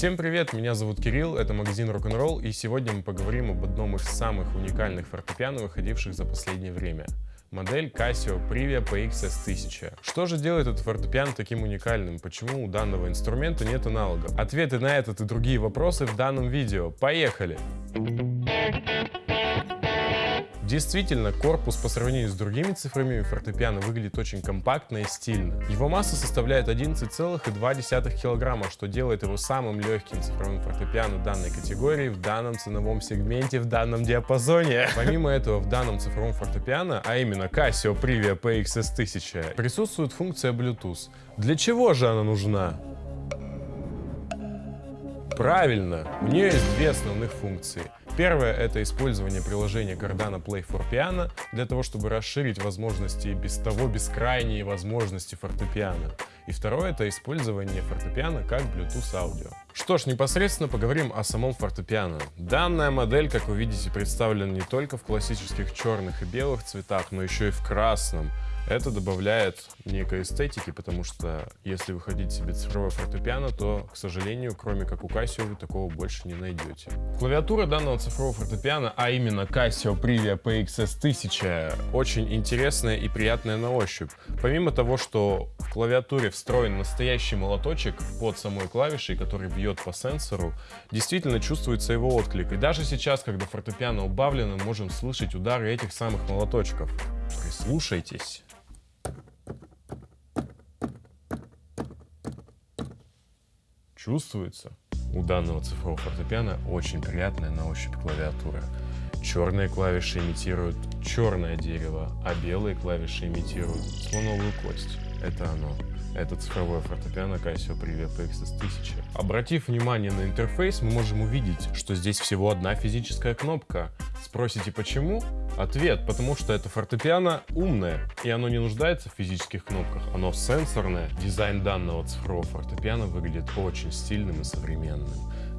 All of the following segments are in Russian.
Всем привет, меня зовут Кирилл, это магазин Rock'n'Roll, и сегодня мы поговорим об одном из самых уникальных фортепиано, выходивших за последнее время. Модель Casio Privia PXS1000. Что же делает этот фортепиано таким уникальным? Почему у данного инструмента нет аналогов? Ответы на этот и другие вопросы в данном видео. Поехали! Действительно, корпус по сравнению с другими цифровыми фортепиано выглядит очень компактно и стильно. Его масса составляет 11,2 кг, что делает его самым легким цифровым фортепиано данной категории в данном ценовом сегменте, в данном диапазоне. Помимо этого, в данном цифровом фортепиано, а именно Casio Privia PXS1000, присутствует функция Bluetooth. Для чего же она нужна? Правильно, у нее есть две основных функции. Первое — это использование приложения Cardano Play for Piano для того, чтобы расширить возможности без того бескрайние возможности фортепиано. И второе — это использование фортепиано как Bluetooth аудио. Что ж, непосредственно поговорим о самом фортепиано. Данная модель, как вы видите, представлена не только в классических черных и белых цветах, но еще и в красном. Это добавляет некой эстетики, потому что если вы хотите себе цифровое фортепиано, то, к сожалению, кроме как у Casio, вы такого больше не найдете. Клавиатура данного цифрового фортепиано, а именно Casio Privia PXS 1000, очень интересная и приятная на ощупь. Помимо того, что в клавиатуре встроен настоящий молоточек под самой клавишей, который бьет по сенсору, действительно чувствуется его отклик. И даже сейчас, когда фортепиано убавлено, можем слышать удары этих самых молоточков. Прислушайтесь. Чувствуется. У данного цифрового фортепиано очень приятная на ощупь клавиатура. Черные клавиши имитируют черное дерево, а белые клавиши имитируют слоновую кость. Это оно. Это цифровое фортепиано Casio Privia PXS 1000. Обратив внимание на интерфейс, мы можем увидеть, что здесь всего одна физическая кнопка. Спросите почему? Ответ, потому что это фортепиано умное, и оно не нуждается в физических кнопках, оно сенсорное. Дизайн данного цифрового фортепиано выглядит очень стильным и современным.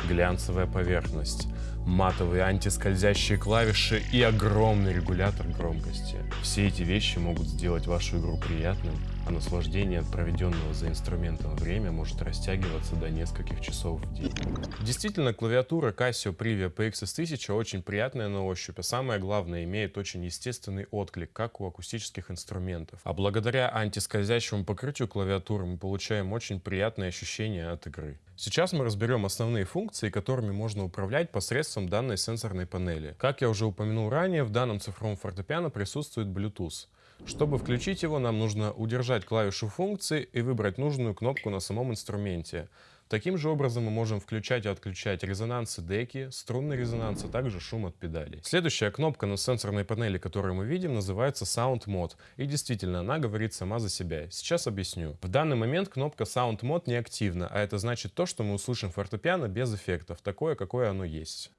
Глянцевая поверхность, матовые антискользящие клавиши и огромный регулятор громкости. Все эти вещи могут сделать вашу игру приятным, а наслаждение от проведенного за инструментом время может растягиваться до нескольких часов в день. Действительно, клавиатура Casio Privia PXS 1000 очень приятная на ощупь, а самое главное, имеет очень естественный отклик, как у акустических инструментов. А благодаря антискользящему покрытию клавиатуры мы получаем очень приятные ощущения от игры. Сейчас мы разберем основные функции, которыми можно управлять посредством данной сенсорной панели. Как я уже упомянул ранее, в данном цифровом фортепиано присутствует Bluetooth. Чтобы включить его, нам нужно удержать клавишу функции и выбрать нужную кнопку на самом инструменте. Таким же образом мы можем включать и отключать резонансы деки, струнный резонанс, а также шум от педалей. Следующая кнопка на сенсорной панели, которую мы видим, называется Sound Mode. И действительно, она говорит сама за себя. Сейчас объясню. В данный момент кнопка Sound Mode не активна, а это значит то, что мы услышим фортепиано без эффектов, такое, какое оно есть.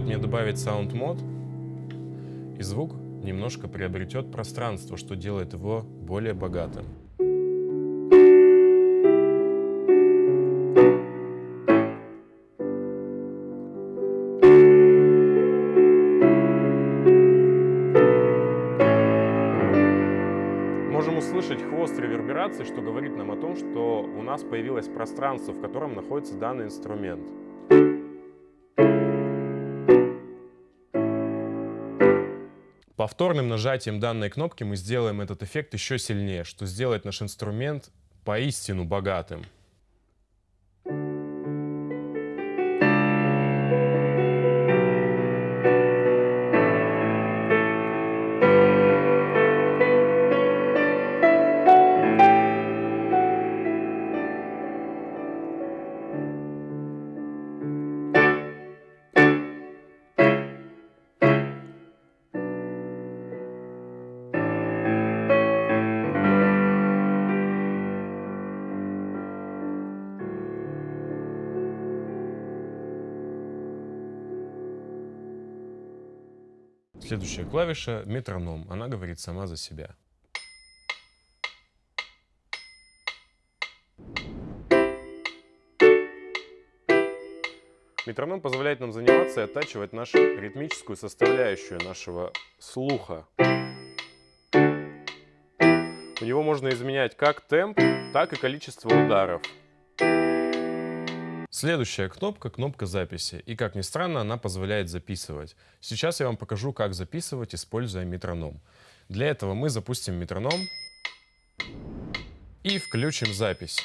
Стоит мне добавить Sound Mode, и звук немножко приобретет пространство, что делает его более богатым. Можем услышать хвост реверберации, что говорит нам о том, что у нас появилось пространство, в котором находится данный инструмент. Повторным нажатием данной кнопки мы сделаем этот эффект еще сильнее, что сделает наш инструмент поистину богатым. Следующая клавиша — метроном. Она говорит сама за себя. Метроном позволяет нам заниматься и оттачивать нашу ритмическую составляющую нашего слуха. У него можно изменять как темп, так и количество ударов. Следующая кнопка — кнопка записи. И, как ни странно, она позволяет записывать. Сейчас я вам покажу, как записывать, используя метроном. Для этого мы запустим метроном и включим запись.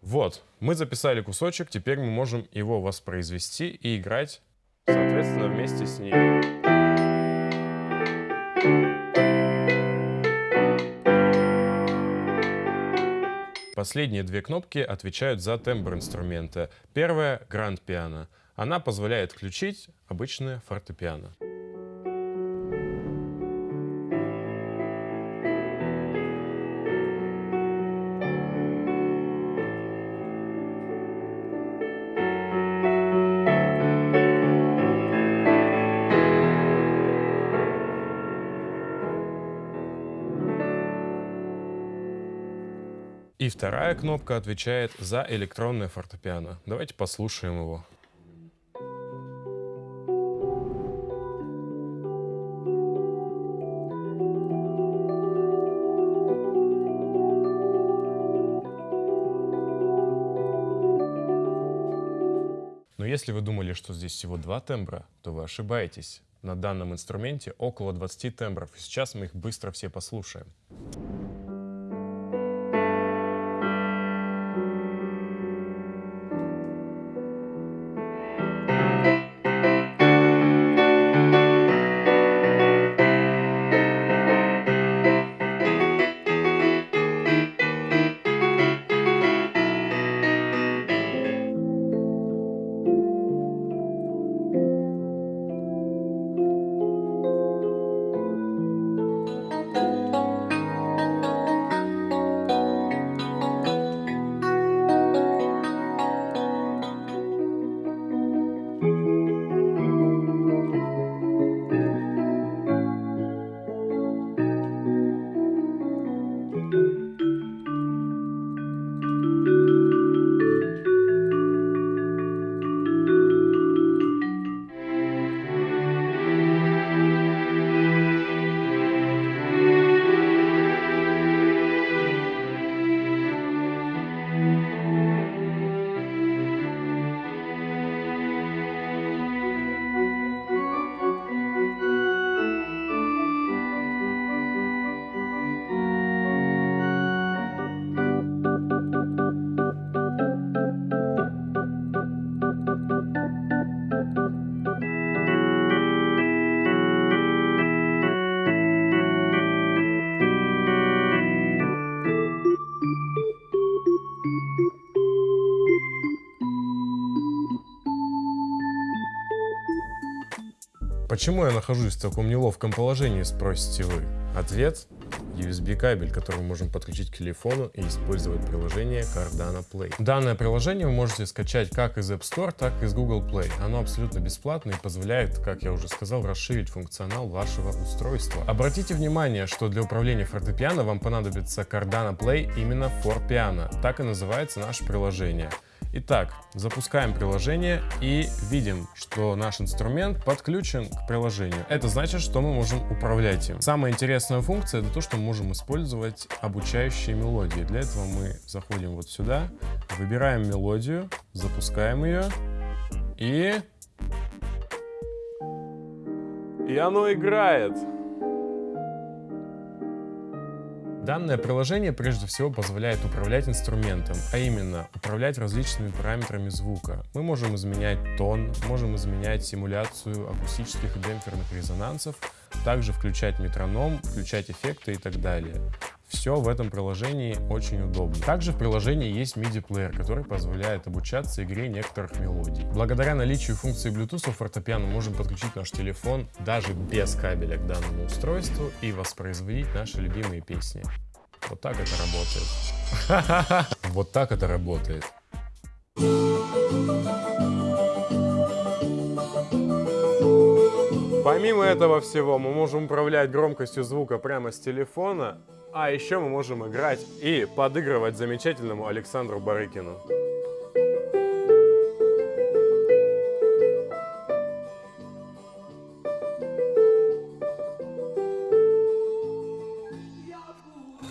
Вот, мы записали кусочек, теперь мы можем его воспроизвести и играть, соответственно, вместе с ним. Последние две кнопки отвечают за тембр инструмента. Первая — гранд пиано. Она позволяет включить обычное фортепиано. И вторая кнопка отвечает за электронное фортепиано. Давайте послушаем его. Но если вы думали, что здесь всего два тембра, то вы ошибаетесь. На данном инструменте около 20 тембров, сейчас мы их быстро все послушаем. Почему я нахожусь в таком неловком положении, спросите вы? Ответ – USB кабель, который мы можем подключить к телефону и использовать приложение Cardano Play. Данное приложение вы можете скачать как из App Store, так и из Google Play. Оно абсолютно бесплатно и позволяет, как я уже сказал, расширить функционал вашего устройства. Обратите внимание, что для управления фортепиано вам понадобится Cardano Play именно for Piano. Так и называется наше приложение. Итак, запускаем приложение и видим, что наш инструмент подключен к приложению. Это значит, что мы можем управлять им. Самая интересная функция это то, что мы можем использовать обучающие мелодии. Для этого мы заходим вот сюда, выбираем мелодию, запускаем ее и... И оно играет. Данное приложение прежде всего позволяет управлять инструментом, а именно управлять различными параметрами звука. Мы можем изменять тон, можем изменять симуляцию акустических и демпферных резонансов, также включать метроном, включать эффекты и так далее. Все в этом приложении очень удобно. Также в приложении есть MIDI-плеер, который позволяет обучаться игре некоторых мелодий. Благодаря наличию функции Bluetooth у фортепиано можем подключить наш телефон даже без кабеля к данному устройству и воспроизводить наши любимые песни. Вот так это работает. Вот так это работает. Помимо этого всего, мы можем управлять громкостью звука прямо с телефона, а еще мы можем играть и подыгрывать замечательному Александру Барыкину.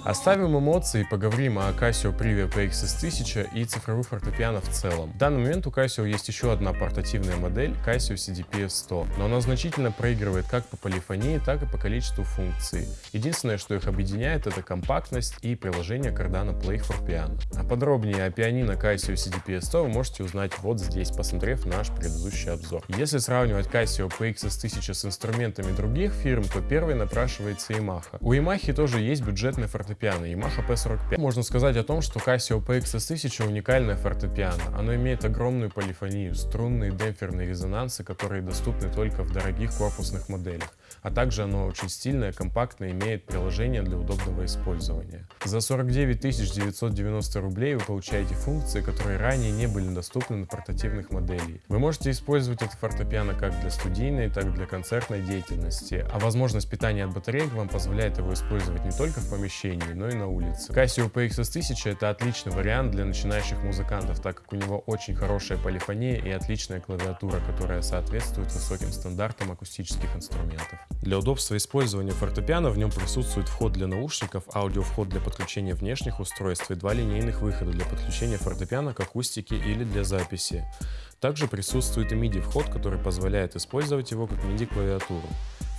Оставим эмоции и поговорим о Casio Privia PXS1000 и цифровых фортепиано в целом. В данный момент у Casio есть еще одна портативная модель Casio CDPS-100, но она значительно проигрывает как по полифонии, так и по количеству функций. Единственное, что их объединяет, это компактность и приложение Cardano Play for. А подробнее о пианино Casio CDPS-100 вы можете узнать вот здесь, посмотрев наш предыдущий обзор. Если сравнивать Casio PXS1000 с инструментами других фирм, то первой напрашивается Yamaha. У Yamaha тоже есть фортепиано фортепиано Yamaha P45. Можно сказать о том, что Casio PXS1000 уникальное фортепиано. Оно имеет огромную полифонию, струнные демпферные резонансы, которые доступны только в дорогих корпусных моделях. А также оно очень стильное, компактное, имеет приложение для удобного использования. За 49 990 рублей вы получаете функции, которые ранее не были доступны на портативных моделях. Вы можете использовать это фортепиано как для студийной, так и для концертной деятельности, а возможность питания от батареек вам позволяет его использовать не только в помещении, но и на улице. Casio PXS1000 это отличный вариант для начинающих музыкантов, так как у него очень хорошая полифония и отличная клавиатура, которая соответствует высоким стандартам акустических инструментов. Для удобства использования фортепиано в нем присутствует вход для наушников, аудиовход для подключения внешних устройств и два линейных выхода для подключения фортепиано к акустике или для записи. Также присутствует и MIDI вход, который позволяет использовать его как MIDI клавиатуру.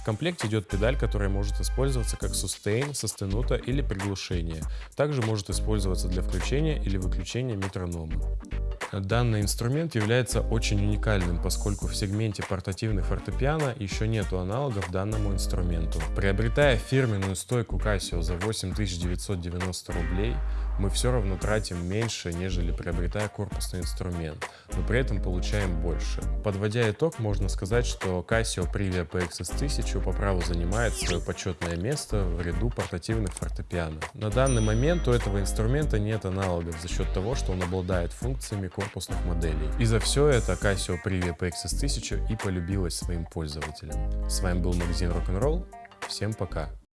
В комплекте идет педаль, которая может использоваться как сустейн, состенута или приглушение. Также может использоваться для включения или выключения метронома. Данный инструмент является очень уникальным, поскольку в сегменте портативных фортепиано еще нету аналогов данному инструменту. Приобретая фирменную стойку Casio за 8990 рублей, мы все равно тратим меньше, нежели приобретая корпусный инструмент, но при этом получаем больше. Подводя итог, можно сказать, что Casio Privia PXS1000 по праву занимает свое почетное место в ряду портативных фортепиано. На данный момент у этого инструмента нет аналогов за счет того, что он обладает функциями корпусных моделей. И за все это Casio Privia PXS1000 и полюбилась своим пользователям. С вами был магазин Rock'n'Roll. Всем пока!